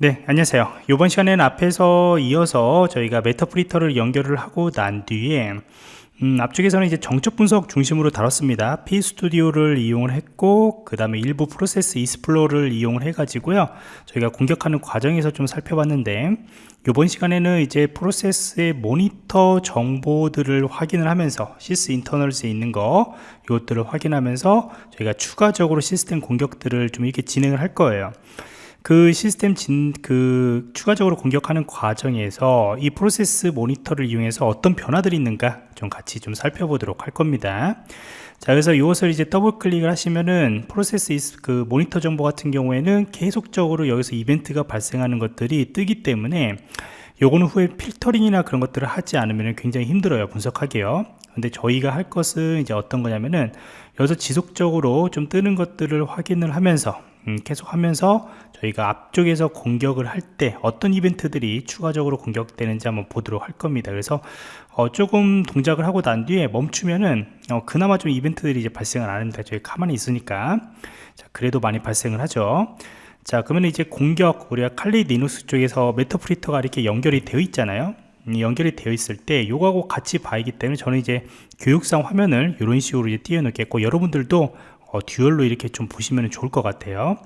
네 안녕하세요. 이번 시간에는 앞에서 이어서 저희가 Meterpreter를 연결을 하고 난 뒤에 음, 앞쪽에서는 이제 정적 분석 중심으로 다뤘습니다. PEStudio를 이용을 했고 그 다음에 일부 Process Explorer를 이용을 해 가지고요. 저희가 공격하는 과정에서 좀 살펴봤는데 이번 시간에는 이제 프로세스의 모니터 정보들을 확인을 하면서 Sysinternals에 있는 거 이것들을 확인하면서 저희가 추가적으로 시스템 공격들을 좀 이렇게 진행을 할 거예요 그 시스템 진, 그 추가적으로 공격하는 과정에서 이 프로세스 모니터를 이용해서 어떤 변화들이 있는가 좀 같이 좀 살펴보도록 할 겁니다. 자, 그래서 이것을 이제 더블 클릭을 하시면은 프로세스 그 모니터 정보 같은 경우에는 계속적으로 여기서 이벤트가 발생하는 것들이 뜨기 때문에 요거는 후에 필터링이나 그런 것들을 하지 않으면 굉장히 힘들어요 분석하기요 근데 저희가 할 것은 이제 어떤 거냐면은 여기서 지속적으로 좀 뜨는 것들을 확인을 하면서 음, 계속 하면서 저희가 앞쪽에서 공격을 할 때 어떤 이벤트들이 추가적으로 공격되는지 한번 보도록 할 겁니다. 그래서 어, 조금 동작을 하고 난 뒤에 멈추면은 어, 그나마 좀 이벤트들이 이제 발생을 안 합니다. 저희 가만히 있으니까. 자, 그래도 많이 발생을 하죠. 자 그러면 이제 공격 우리가 Kali Linux 쪽에서 Meterpreter가 이렇게 연결이 되어 있잖아요. 음, 연결이 되어 있을 때 요거하고 같이 봐야기 때문에 저는 이제 교육상 화면을 이런 식으로 이제 띄워놓겠고 여러분들도 어, 듀얼로 이렇게 좀 보시면 좋을 것 같아요.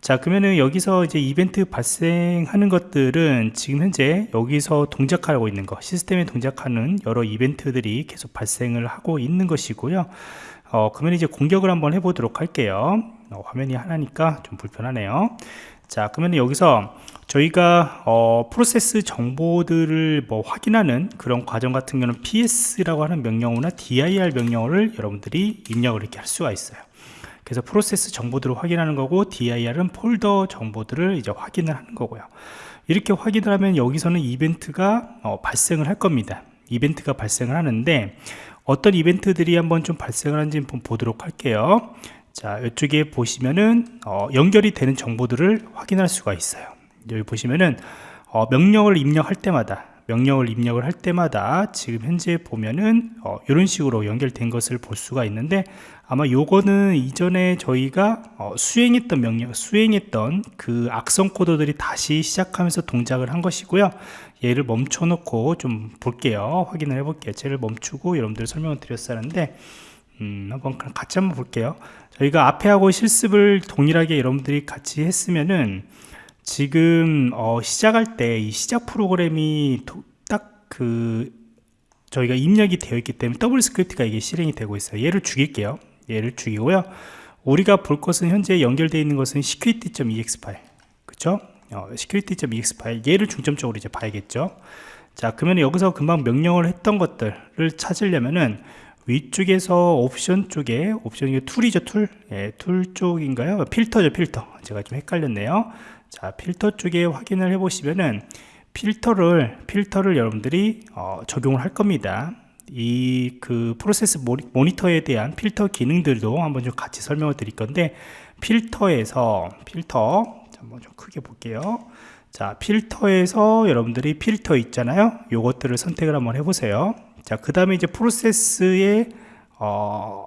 자 그러면은 여기서 이제 이벤트 발생하는 것들은 지금 현재 여기서 동작하고 있는 거 시스템에 동작하는 여러 이벤트들이 계속 발생을 하고 있는 것이고요. 어, 그러면 이제 공격을 한번 해보도록 할게요. 어, 화면이 하나니까 좀 불편하네요. 자 그러면 여기서 저희가 어, 프로세스 정보들을 뭐 확인하는 그런 과정 같은 경우는 ps라고 하는 명령어나 dir 명령어를 여러분들이 입력을 이렇게 할 수가 있어요. 그래서 프로세스 정보들을 확인하는 거고 dir은 폴더 정보들을 이제 확인을 하는 거고요. 이렇게 확인을 하면 여기서는 이벤트가 어, 발생을 할 겁니다. 이벤트가 발생을 하는데 어떤 이벤트들이 한번 좀 발생을 하는지 한번 보도록 할게요. 자 이쪽에 보시면은 어, 연결이 되는 정보들을 확인할 수가 있어요 여기 보시면은 어, 명령을 입력할 때마다 명령을 입력을 할 때마다 지금 현재 보면은 어, 이런 식으로 연결된 것을 볼 수가 있는데 아마 요거는 이전에 저희가 어, 수행했던 명령 수행했던 그 악성 코드들이 다시 시작하면서 동작을 한 것이고요. 얘를 멈춰 놓고 좀 볼게요. 확인을 해 볼게요. 쟤를 멈추고 여러분들 설명을 드렸었는데 음, 한번 같이 한번 볼게요. 저희가 앞에 하고 실습을 동일하게 여러분들이 같이 했으면은 지금 어, 시작할 때 이 시작 프로그램이 딱 그 저희가 입력이 되어 있기 때문에 WScript가 이게 실행이 되고 있어요. 얘를 죽일게요. 얘를 죽이고요. 우리가 볼 것은 현재 연결되어 있는 것은 security.exe 파일. 그쵸? 어, security.exe 파일. 얘를 중점적으로 이제 봐야겠죠. 자 그러면 여기서 금방 명령을 했던 것들을 찾으려면은 위쪽에서 옵션 쪽에 옵션 이 툴이죠 툴, 예, 툴 쪽인가요? 필터죠 필터. 제가 좀 헷갈렸네요 자 필터 쪽에 확인을 해 보시면은 필터를 필터를 여러분들이 어, 적용을 할 겁니다. 이 그 프로세스 모니터에 대한 필터 기능들도 한번 좀 같이 설명을 드릴 건데 필터에서 필터 한번 좀 크게 볼게요. 자 필터에서 여러분들이 필터 있잖아요? 요것들을 선택을 한번 해보세요. 자그 다음에 이제 프로세스의 어,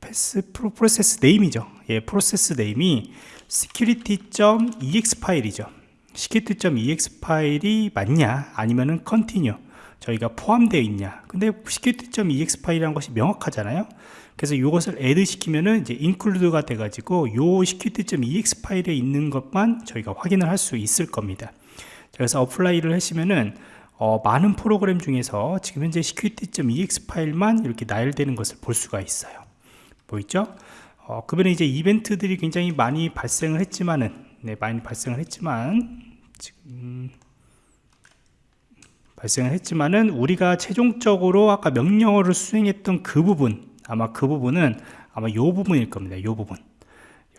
path 프로, 프로세스 name이죠. 예 프로세스 name이 security.exe 파일이죠. security.exe 파일이 맞냐 아니면은 contains 저희가 포함되어 있냐. 근데 security.exe 파일이라는 것이 명확하잖아요. 그래서 이것을 add 시키면은 이제 include가 돼 가지고 요 security.exe 파일에 있는 것만 저희가 확인을 할 수 있을 겁니다. 그래서 apply를 하시면은 어, 많은 프로그램 중에서 지금 현재 security.exe 파일만 이렇게 나열되는 것을 볼 수가 있어요 보이죠? 어, 그러면 이제 이벤트들이 굉장히 많이 발생을 했지만은 네, 많이 발생을 했지만 지금 발생을 했지만은 우리가 최종적으로 아까 명령어를 수행했던 그 부분 아마 그 부분은 아마 요 부분일 겁니다. 요 부분.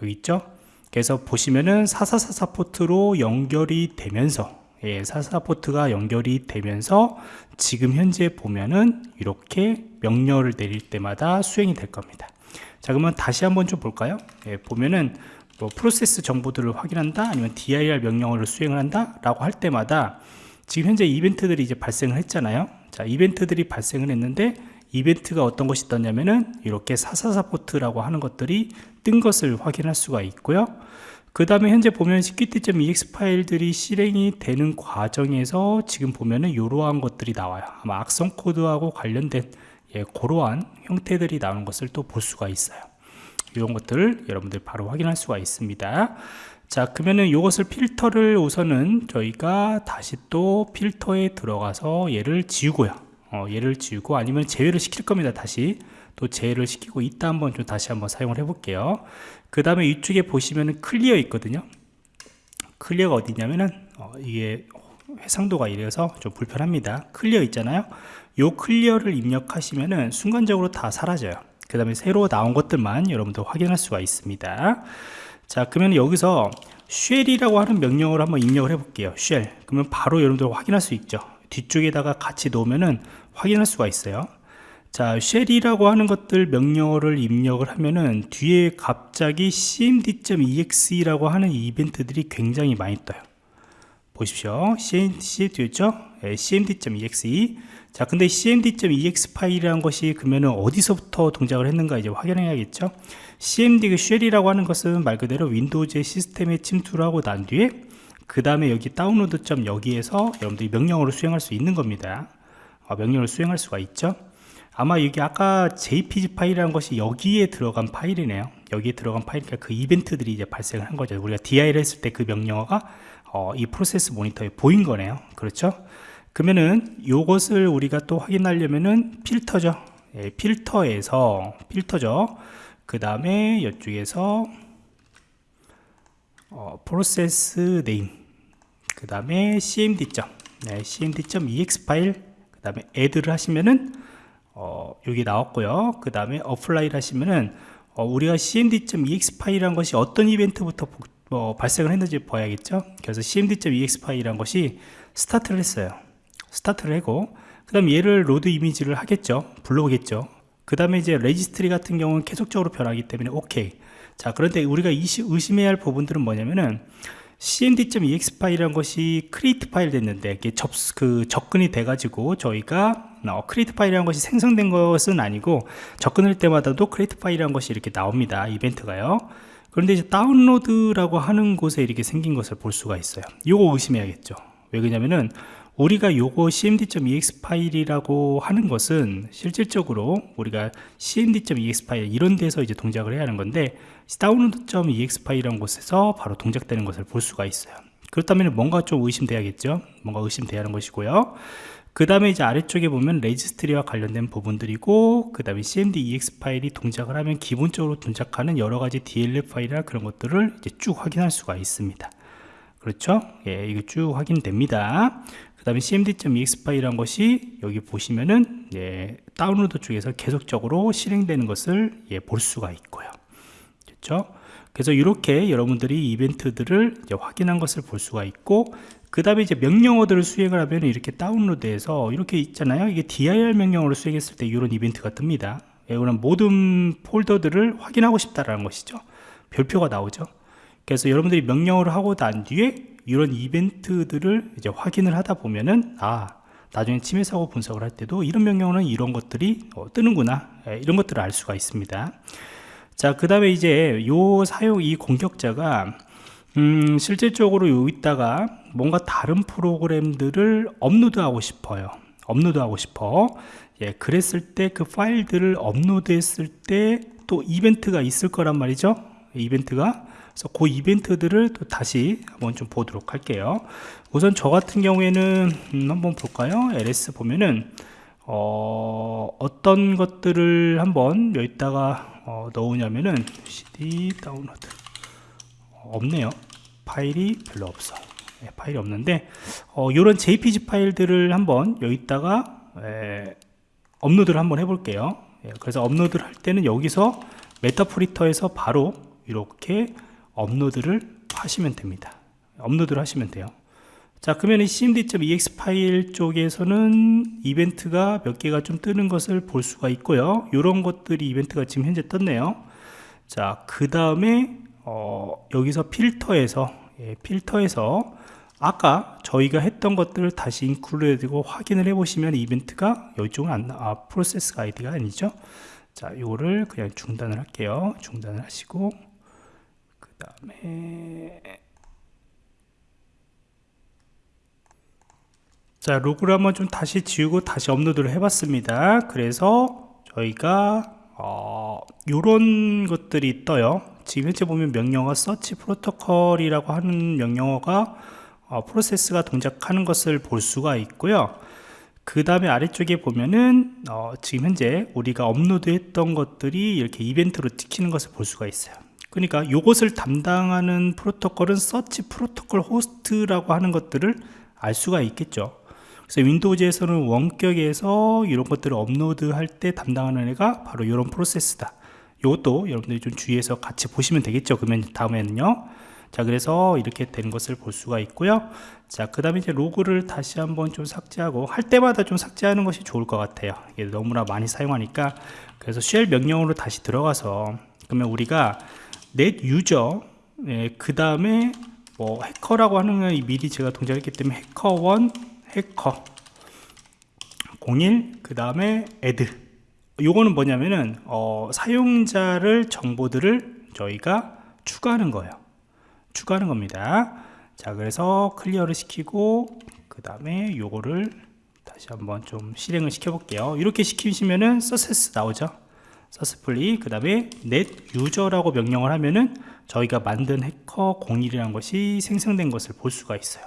여기 있죠? 그래서 보시면은 4444 포트로 연결이 되면서 예, 44 포트가 연결이 되면서 지금 현재 보면은 이렇게 명령어를 내릴 때마다 수행이 될 겁니다 자 그러면 다시 한번 좀 볼까요? 예, 보면은 뭐 프로세스 정보들을 확인한다 아니면 dir 명령어를 수행을 한다 라고 할 때마다 지금 현재 이벤트들이 이제 발생을 했잖아요. 자 이벤트들이 발생을 했는데 이벤트가 어떤 것이 떴냐면은 이렇게 444 포트라고 하는 것들이 뜬 것을 확인할 수가 있고요. 그 다음에 현재 보면 sqt.ex 파일들이 실행이 되는 과정에서 지금 보면은 이러한 것들이 나와요. 아마 악성 코드하고 관련된 예, 그러한 형태들이 나오는 것을 또 볼 수가 있어요. 이런 것들을 여러분들 바로 확인할 수가 있습니다. 자 그러면은 이것을 필터를 우선은 저희가 다시 또 필터에 들어가서 얘를 지우고요. 어, 얘를 지우고 아니면 제외를 시킬 겁니다 다시. 또 제외를 시키고 이따 한번 좀 다시 한번 사용을 해 볼게요. 그 다음에 이쪽에 보시면은 clear 있거든요. clear가 어디냐면은 어, 이게 해상도가 이래서 좀 불편합니다. clear 있잖아요 요 clear를 입력하시면은 순간적으로 다 사라져요. 그 다음에 새로 나온 것들만 여러분들 확인할 수가 있습니다. 자 그러면 여기서 shell이라고 하는 명령을 한번 입력을 해 볼게요. shell. 그러면 바로 여러분들 확인할 수 있죠. 뒤쪽에다가 같이 놓으면은 확인할 수가 있어요. 자 shell이라고 하는 것들 명령어를 입력을 하면은 뒤에 갑자기 cmd.exe라고 하는 이벤트들이 굉장히 많이 떠요 보십시오. Cmd.였죠? 네, cmd.exe 자 근데 cmd.exe 파일이라는 것이 그러면은 어디서부터 동작을 했는가 이제 확인해야겠죠? Cmd 그 shell이라고 하는 것은 말 그대로 Windows의 시스템에 침투를 하고 난 뒤에 그 다음에 여기 다운로드 점 여기에서 여러분들이 명령어를 수행할 수 있는 겁니다. 어, 명령을 수행할 수가 있죠? 아마 이게 아까 jpg 파일이라는 것이 여기에 들어간 파일이네요. 여기에 들어간 파일이니까 그 이벤트들이 이제 발생을 한 거죠. 우리가 dir 했을 때 그 명령어가 어, 이 프로세스 모니터에 보인 거네요. 그렇죠? 그러면은 요것을 우리가 또 확인하려면은 필터죠. 예, 필터에서 필터죠. 그 다음에 이쪽에서 어, Process Name 그 다음에 cmd. 네, cmd.exe 파일 그 다음에 add를 하시면은 어, 여기 나왔고요. 그 다음에 apply를 하시면은 어, 우리가 cmd.exe 파일이란 것이 어떤 이벤트부터 뭐 발생을 했는지 봐야겠죠? 그래서 cmd.exe 파일이란 것이 스타트를 했어요. 스타트를 하고 그 다음 얘를 load image를 하겠죠? 불러오겠죠? 그 다음에 이제 registry 같은 경우는 계속적으로 변하기 때문에 오케이 자 그런데 우리가 의심해야 할 부분들은 뭐냐면은 cmd.exe 파일이라는 것이 create file 됐는데 이게 접, 그 접근이 돼 가지고 저희가 어, create file이라는 것이 생성된 것은 아니고 접근할 때마다도 create file이라는 것이 이렇게 나옵니다. 이벤트가요 그런데 이제 다운로드라고 하는 곳에 이렇게 생긴 것을 볼 수가 있어요. 이거 의심해야겠죠. 왜 그러냐면은 우리가 요거 cmd.exe 파일이라고 하는 것은 실질적으로 우리가 cmd.exe 파일 이런 데서 이제 동작을 해야 하는 건데 download.exe 파일이라는 곳에서 바로 동작되는 것을 볼 수가 있어요. 그렇다면 뭔가 좀 의심돼야겠죠? 뭔가 의심돼야 하는 것이고요 그 다음에 이제 아래쪽에 보면 registry와 관련된 부분들이고 그 다음에 cmd.exe 파일이 동작을 하면 기본적으로 동작하는 여러가지 dll 파일이나 그런 것들을 이제 쭉 확인할 수가 있습니다. 그렇죠? 예, 이거 쭉 확인됩니다. 그 다음에 cmd.ex 파일이란 것이 여기 보시면은 예, 다운로드 쪽에서 계속적으로 실행되는 것을 예, 볼 수가 있고요. 그렇죠? 그래서 이렇게 여러분들이 이벤트들을 확인한 것을 볼 수가 있고 그 다음에 이제 명령어들을 수행을 하면 이렇게 다운로드해서 이렇게 있잖아요. 이게 dir 명령어를 수행했을 때 이런 이벤트가 뜹니다. 이런 모든 폴더들을 확인하고 싶다라는 것이죠. 별표가 나오죠. 그래서 여러분들이 명령어를 하고 난 뒤에 이런 이벤트들을 이제 확인을 하다 보면은 아 나중에 침해 사고 분석을 할 때도 이런 명령어는 이런 것들이 어, 뜨는구나. 예, 이런 것들을 알 수가 있습니다. 자 그 다음에 이제 요 사용 이 공격자가 음, 실질적으로 여기다가 뭔가 다른 프로그램들을 업로드하고 싶어요. 업로드하고 싶어. 예, 그랬을 때 그 파일들을 업로드했을 때 또 이벤트가 있을 거란 말이죠. 이벤트가. 그래서 그 이벤트들을 또 다시 한번 좀 보도록 할게요. 우선 저 같은 경우에는 음, 한번 볼까요? ls 보면은 어, 어떤 것들을 한번 여기다가 어, 넣으냐면은 cd 다운로드. 어, 없네요. 파일이 별로 없어 네, 파일이 없는데 어, 이런 jpg 파일들을 한번 여기다가 에, 업로드를 한번 해볼게요. 예, 그래서 업로드를 할 때는 여기서 Meterpreter에서 바로 이렇게 업로드를 하시면 됩니다. 업로드를 하시면 돼요. 자 그러면 이 cmd.exe 파일 쪽에서는 이벤트가 몇 개가 좀 뜨는 것을 볼 수가 있고요. 이런 것들이 이벤트가 지금 현재 떴네요. 자그 다음에 어, 여기서 필터에서 예, 필터에서 아까 저희가 했던 것들을 다시 include고 확인을 해 보시면 이벤트가 이쪽은 안, 아, 프로세스 아이디가 아니죠? 자 이거를 그냥 중단을 할게요. 중단을 하시고 그 다음에 자 로그를 한번 좀 다시 지우고 다시 업로드를 해봤습니다. 그래서 저희가 어, 요런 것들이 떠요 지금 현재 보면 명령어 서치 프로토콜이라고 하는 명령어가 어, 프로세스가 동작하는 것을 볼 수가 있고요. 그 다음에 아래쪽에 보면은 어, 지금 현재 우리가 업로드 했던 것들이 이렇게 이벤트로 찍히는 것을 볼 수가 있어요. 그러니까 이것을 담당하는 프로토콜은 Search Protocol Host라고 하는 것들을 알 수가 있겠죠. 그래서 Windows에서는 원격에서 이런 것들을 업로드 할 때 담당하는 애가 바로 이런 프로세스다 이것도 여러분들이 좀 주의해서 같이 보시면 되겠죠 그러면 다음에는요. 자 그래서 이렇게 된 것을 볼 수가 있고요. 자 그 다음에 이제 로그를 다시 한번 좀 삭제하고 할 때마다 좀 삭제하는 것이 좋을 것 같아요. 이게 너무나 많이 사용하니까. 그래서 쉘 명령으로 다시 들어가서 그러면 우리가 넷 유저 예, 그 다음에 뭐 해커라고 하는 건 미리 제가 동작했기 때문에 해커1 해커 01 그 다음에 애드 요거는 뭐냐면은 어, 사용자를 정보들을 저희가 추가하는 거예요. 추가하는 겁니다. 자 그래서 clear를 시키고 그 다음에 요거를 다시 한번 좀 실행을 시켜 볼게요. 이렇게 시키시면은 서세스 나오죠? successfully 그 다음에 net user라고 명령을 하면은 저희가 만든 해커 01이라는 것이 생성된 것을 볼 수가 있어요.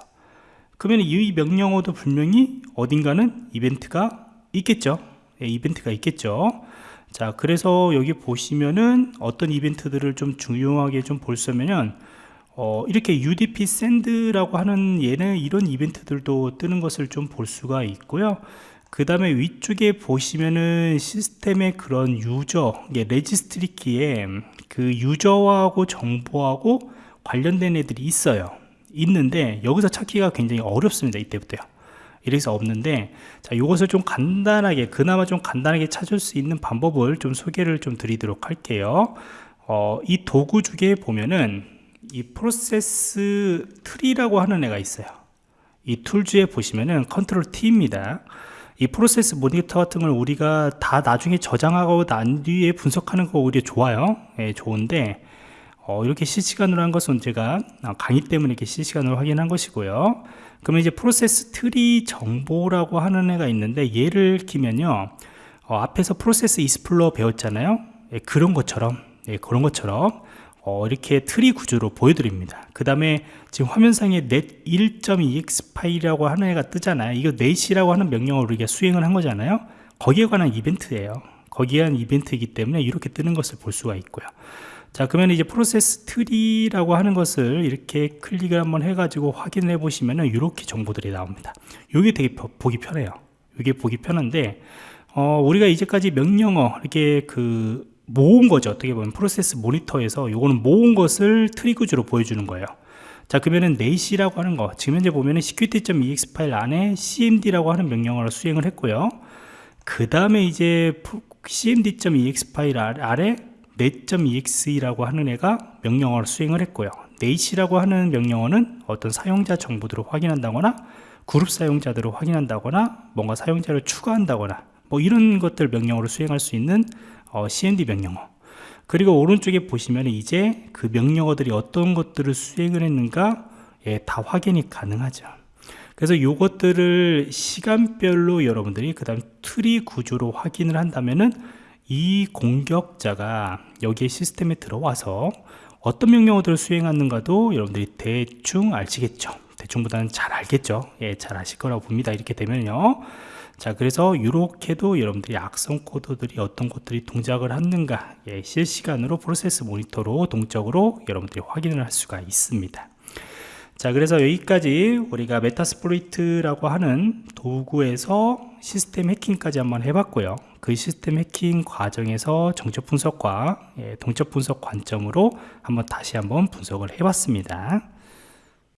그러면 이 명령어도 분명히 어딘가는 이벤트가 있겠죠? 예, 이벤트가 있겠죠. 자 그래서 여기 보시면은 어떤 이벤트들을 좀 중요하게 좀 볼 수 있으면 어, 이렇게 UDP send라고 하는 얘는 이런 이벤트들도 뜨는 것을 좀 볼 수가 있고요. 그 다음에 위쪽에 보시면은 시스템의 그런 user registry key에 그 user하고 정보하고 관련된 애들이 있어요. 있는데 여기서 찾기가 굉장히 어렵습니다 이때부터요 이래서 없는데 자 이것을 좀 간단하게 그나마 좀 간단하게 찾을 수 있는 방법을 좀 소개를 좀 드리도록 할게요. 어, 이 도구 중에 보면은 이 Process Tree라고 하는 애가 있어요. 이 Tools에 보시면은 Control T입니다. 이 프로세스 모니터 같은 걸 우리가 다 나중에 저장하고 난 뒤에 분석하는 거 오히려 좋아요. 예, 좋은데 어, 이렇게 실시간으로 한 것은 제가 강의 때문에 이렇게 실시간으로 확인한 것이고요 그러면 이제 Process Tree 정보라고 하는 애가 있는데 얘를 키면요 어, 앞에서 Process Explorer 배웠잖아요. 예, 그런 것처럼 예, 그런 것처럼 어, 이렇게 트리 구조로 보여드립니다. 그 다음에 지금 화면상에 net 1.exe 파일이라고 하는 애가 뜨잖아요. 이거 net이라고 하는 명령을 우리가 수행을 한 거잖아요. 거기에 관한 이벤트예요. 거기에 관한 이벤트이기 때문에 이렇게 뜨는 것을 볼 수가 있고요 자 그러면 이제 Process Tree라고 하는 것을 이렇게 클릭을 한번 해가지고 확인해 보시면은 이렇게 정보들이 나옵니다. 이게 되게 보기 편해요. 이게 보기 편한데 어, 우리가 이제까지 명령어 이렇게 그 모은 거죠. 어떻게 보면 프로세스 모니터에서 요거는 모은 것을 트리그즈로 보여주는 거예요. 자 그러면은 net이라고 하는 거 지금 현재 보면은 security.exe 파일 안에 cmd라고 하는 명령어를 수행을 했고요. 그 다음에 이제 cmd.exe 파일 아래 net.exe라고 하는 애가 명령어를 수행을 했고요. net이라고 하는 명령어는 어떤 사용자 정보들을 확인한다거나 그룹 사용자들을 확인한다거나 뭔가 사용자를 추가한다거나 뭐 이런 것들 명령어를 수행할 수 있는 어, cmd 명령어. 그리고 오른쪽에 보시면 이제 그 명령어들이 어떤 것들을 수행을 했는가 예, 다 확인이 가능하죠. 그래서 이것들을 시간별로 여러분들이 그 다음 트리 구조로 확인을 한다면은 이 공격자가 여기에 시스템에 들어와서 어떤 명령어들을 수행하는가도 여러분들이 대충 아시겠죠? 대충보다는 잘 알겠죠? 예, 잘 아실 거라고 봅니다. 이렇게 되면요. 자 그래서 이렇게도 여러분들이 악성 코드들이 어떤 것들이 동작을 하는가 예, 실시간으로 프로세스 모니터로 동적으로 여러분들이 확인을 할 수가 있습니다 자 그래서 여기까지 우리가 Metasploit이라고 하는 도구에서 시스템 해킹까지 한번 해봤고요. 그 시스템 해킹 과정에서 정적 분석과 예, 동적 분석 관점으로 한번 다시 한번 분석을 해봤습니다